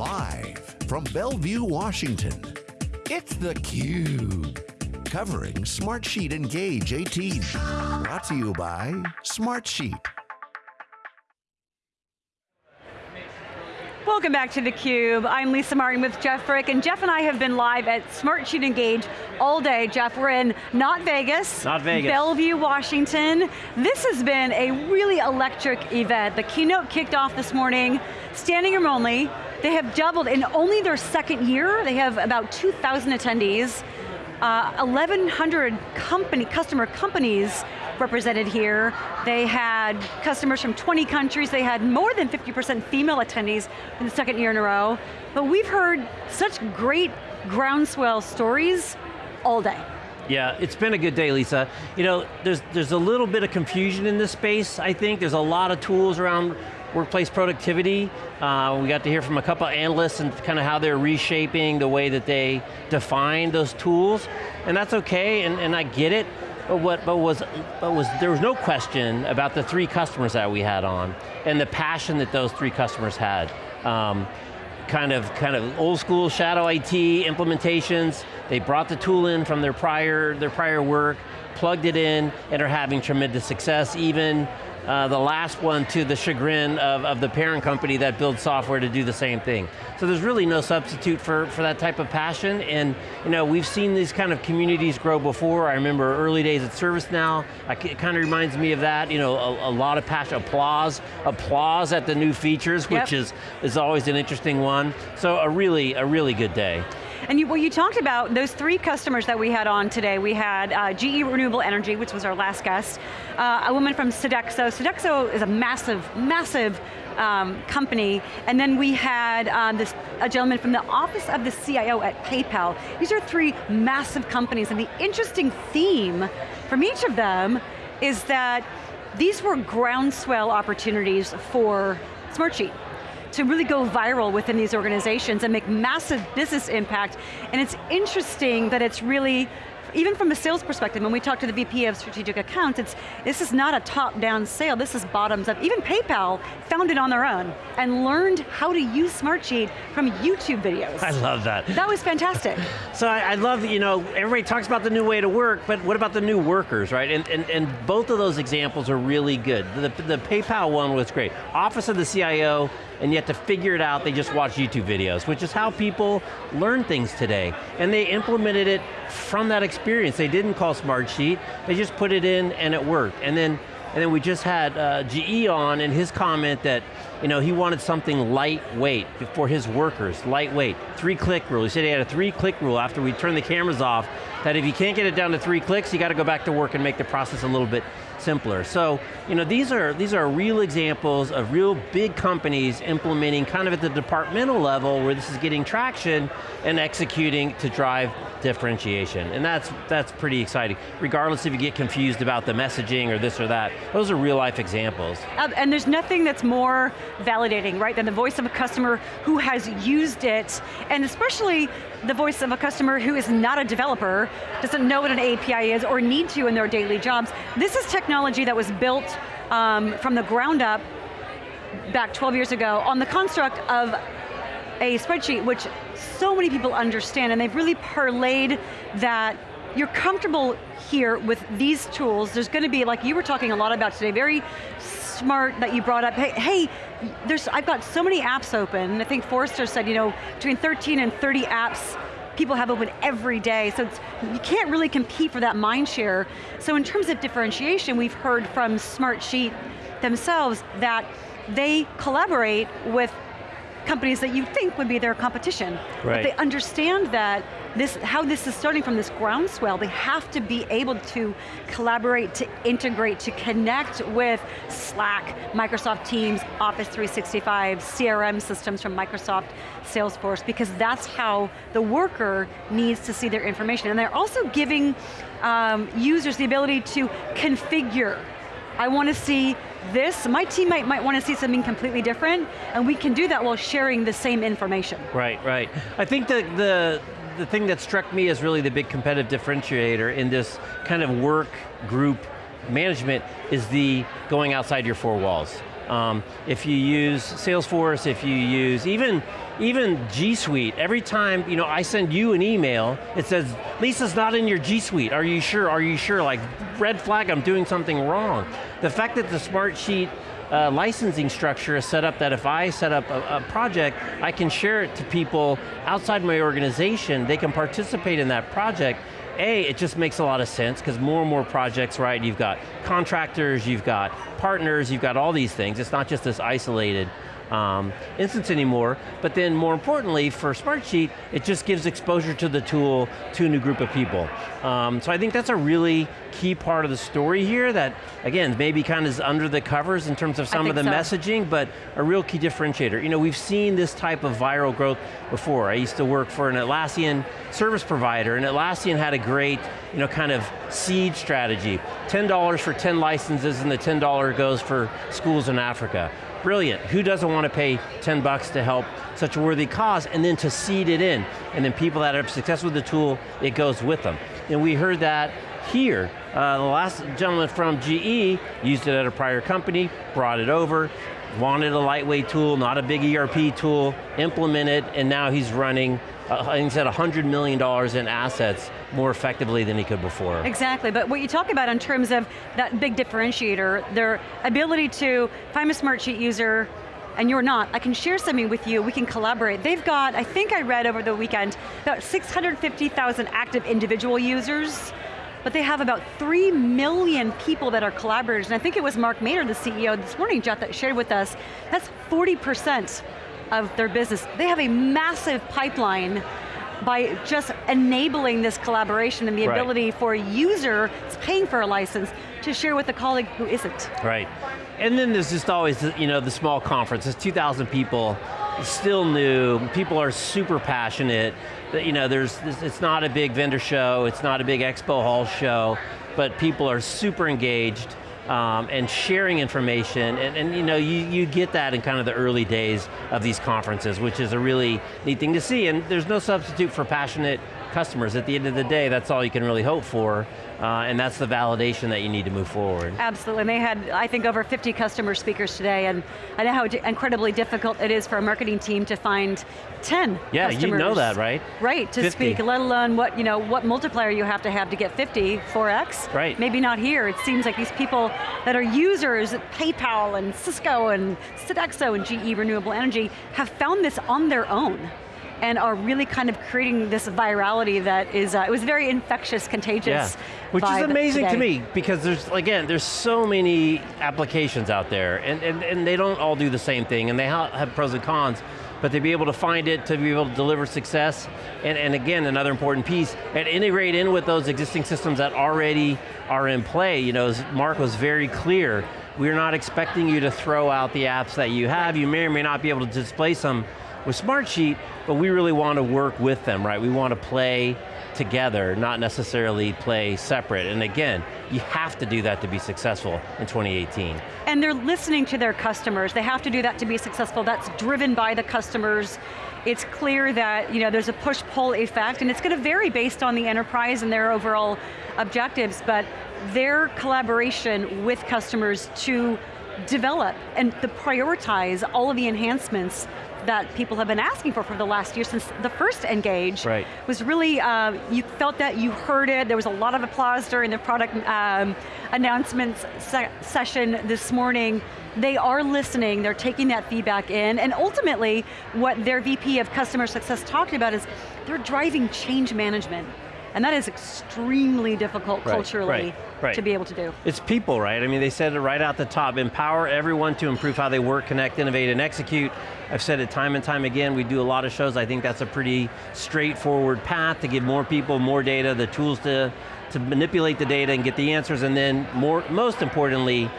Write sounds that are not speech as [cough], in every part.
Live from Bellevue, Washington, it's theCUBE. Covering Smartsheet Engage 18. Brought to you by Smartsheet. Welcome back to theCUBE. I'm Lisa Martin with Jeff Frick, and Jeff and I have been live at Smartsheet Engage all day. Jeff, we're in not Vegas. Not Vegas. Bellevue, Washington. This has been a really electric event. The keynote kicked off this morning, standing room only. They have doubled, in only their second year, they have about 2,000 attendees. Uh, 1,100 company, customer companies represented here. They had customers from 20 countries. They had more than 50% female attendees in the second year in a row. But we've heard such great groundswell stories all day. Yeah, it's been a good day, Lisa. You know, there's, there's a little bit of confusion in this space, I think. There's a lot of tools around workplace productivity. Uh, we got to hear from a couple of analysts and kind of how they're reshaping the way that they define those tools. And that's okay, and, and I get it. But what but was, but was, there was no question about the three customers that we had on and the passion that those three customers had. Um, kind of, kind of old school shadow IT implementations. They brought the tool in from their prior, their prior work, plugged it in, and are having tremendous success. Even uh, the last one to the chagrin of, of the parent company that builds software to do the same thing. So there's really no substitute for, for that type of passion, and you know, we've seen these kind of communities grow before. I remember early days at ServiceNow, it kind of reminds me of that, you know, a, a, lot of passion, applause, applause at the new features, yep. which is, is always an interesting one. So a really, a really good day. And you, well, you talked about those three customers that we had on today. We had uh, GE Renewable Energy, which was our last guest, uh, a woman from Sodexo. Sodexo is a massive, massive um, company, and then we had um, this, a gentleman from the office of the CIO at PayPal. These are three massive companies, and the interesting theme from each of them is that these were groundswell opportunities for Smartsheet to really go viral within these organizations and make massive business impact. And it's interesting that it's really even from a sales perspective, when we talk to the VP of Strategic Accounts, it's, this is not a top-down sale, this is bottoms up. Even PayPal found it on their own and learned how to use Smartsheet from YouTube videos. [laughs] I love that. That was fantastic. [laughs] so I, I, love, you know, everybody talks about the new way to work, but what about the new workers, right? And, and, and both of those examples are really good. The, the PayPal one was great. Office of the CIO, and yet to figure it out, they just watch YouTube videos, which is how people learn things today. And they implemented it from that experience. They didn't call Smartsheet, they just put it in and it worked. And then, and then we just had uh, GE on and his comment that you know, he wanted something lightweight for his workers, lightweight. Three click rule, he said he had a three click rule after we turned the cameras off, that if you can't get it down to three clicks, you got to go back to work and make the process a little bit simpler. So, you know, these are, these are real examples of real big companies implementing kind of at the departmental level where this is getting traction and executing to drive differentiation. And that's, that's pretty exciting. Regardless if you get confused about the messaging or this or that, those are real life examples. And there's nothing that's more validating, right, than the voice of a customer who has used it, and especially the voice of a customer who is not a developer, doesn't know what an API is or need to in their daily jobs. This is technology that was built um, from the ground up back 12 years ago on the construct of a spreadsheet which so many people understand and they've really parlayed that you're comfortable here with these tools. There's going to be, like you were talking a lot about today, very smart that you brought up, hey, hey there's, I've got so many apps open. I think Forrester said, you know, between 13 and 30 apps people have open every day, so you can't really compete for that mind share. So in terms of differentiation, we've heard from Smartsheet themselves that they collaborate with companies that you think would be their competition. Right. But they understand that this, how this is starting from this groundswell, they have to be able to collaborate, to integrate, to connect with Slack, Microsoft Teams, Office 365, CRM systems from Microsoft, Salesforce, because that's how the worker needs to see their information. And they're also giving um, users the ability to configure I want to see this, my teammate might want to see something completely different, and we can do that while sharing the same information. Right, right. I think that the, the thing that struck me as really the big competitive differentiator in this kind of work group management is the going outside your four walls. Um, if you use Salesforce, if you use even, even G Suite, every time you know, I send you an email, it says, Lisa's not in your G Suite, are you sure, are you sure? Like, red flag, I'm doing something wrong. The fact that the Smartsheet uh, licensing structure is set up that if I set up a, a, project, I can share it to people outside my organization, they can participate in that project. A, it just makes a lot of sense because more and more projects, right, you've got contractors, you've got partners, you've got all these things. It's not just this isolated um, instance anymore, but then more importantly, for Smartsheet, it just gives exposure to the tool to a new group of people. Um, so I think that's a really key part of the story here that, again, maybe kind of is under the covers in terms of some of the so. messaging, but a real key differentiator. You know, we've seen this type of viral growth before. I used to work for an Atlassian service provider, and Atlassian had a great, you know, kind of seed strategy. $10 for 10 licenses, and the $10 goes for schools in Africa brilliant. Who doesn't want to pay 10 bucks to help such a worthy cause and then to seed it in. And then people that are successful with the tool, it goes with them. And we heard that here. Uh, the last gentleman from GE used it at a prior company, brought it over, wanted a lightweight tool, not a big ERP tool, implemented, and now he's running uh, he said $100 million in assets more effectively than he could before. Exactly, but what you talk about in terms of that big differentiator, their ability to, if I'm a Smartsheet user, and you're not, I can share something with you, we can collaborate. They've got, I think I read over the weekend, about 650,000 active individual users, but they have about 3 million people that are collaborators, and I think it was Mark Mader, the CEO this morning, Jeff, that shared with us, that's 40% of their business. They have a massive pipeline by just enabling this collaboration and the right. ability for a user paying for a license to share with a colleague who isn't. Right. And then there's just always, you know, the small conference, it's 2,000 people, still new, people are super passionate, you know, there's, it's not a big vendor show, it's not a big expo hall show, but people are super engaged, um, and sharing information, and, and you know, you, you get that in kind of the early days of these conferences, which is a really neat thing to see, and there's no substitute for passionate customers. At the end of the day, that's all you can really hope for, uh, and that's the validation that you need to move forward. Absolutely, and they had, I think, over 50 customer speakers today, and I know how incredibly difficult it is for a marketing team to find 10 yeah, customers. you know that, right? Right, to 50. speak, let alone what, you know, what multiplier you have to have to get 50, 4x. Right. Maybe not here, it seems like these people that are users at PayPal and Cisco and Sodexo and GE Renewable Energy have found this on their own and are really kind of creating this virality that is, uh, it was very infectious, contagious. Yeah. Which is amazing today. to me, because there's, again, there's so many applications out there, and, and, and they don't all do the same thing, and they have pros and cons, but to be able to find it, to be able to deliver success, and, and again, another important piece, and integrate in with those existing systems that already are in play. You know, as Mark was very clear, we're not expecting you to throw out the apps that you have, you may or may not be able to displace them with Smartsheet, but we really want to work with them, right? We want to play together, not necessarily play separate. And again, you have to do that to be successful in 2018. And they're listening to their customers. They have to do that to be successful. That's driven by the customers. It's clear that you know, there's a push-pull effect, and it's going to vary based on the enterprise and their overall objectives, but their collaboration with customers to develop and to prioritize all of the enhancements that people have been asking for for the last year since the first Engage right. was really, uh, you felt that, you heard it, there was a lot of applause during the product um, announcements se session this morning. They are listening, they're taking that feedback in, and ultimately, what their VP of Customer Success talked about is they're driving change management. And that is extremely difficult right, culturally right, right. to be able to do. It's people, right? I mean, they said it right out the top, empower everyone to improve how they work, connect, innovate, and execute. I've said it time and time again, we do a lot of shows, I think that's a pretty straightforward path to give more people more data, the tools to, to manipulate the data and get the answers, and then more, most importantly,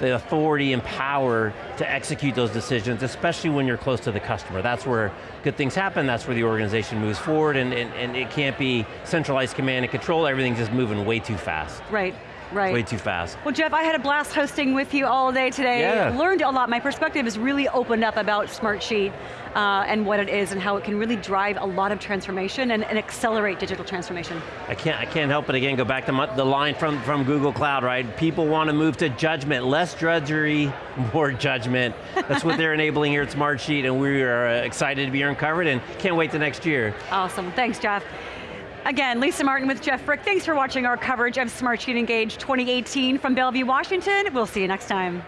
the authority and power to execute those decisions, especially when you're close to the customer. That's where good things happen, that's where the organization moves forward, and, and, and it can't be centralized command and control, everything's just moving way too fast. Right. Right. Way too fast. Well, Jeff, I had a blast hosting with you all day today. Yeah. Learned a lot. My perspective is really opened up about Smartsheet uh, and what it is and how it can really drive a lot of transformation and, and accelerate digital transformation. I can't, I can't help but again go back to my, the line from, from Google Cloud, right? People want to move to judgment, less drudgery, [laughs] more judgment. That's what they're enabling here at Smartsheet and we are uh, excited to be here and covered and can't wait to next year. Awesome, thanks Jeff. Again, Lisa Martin with Jeff Frick. Thanks for watching our coverage of Smartsheet Engage 2018 from Bellevue, Washington. We'll see you next time.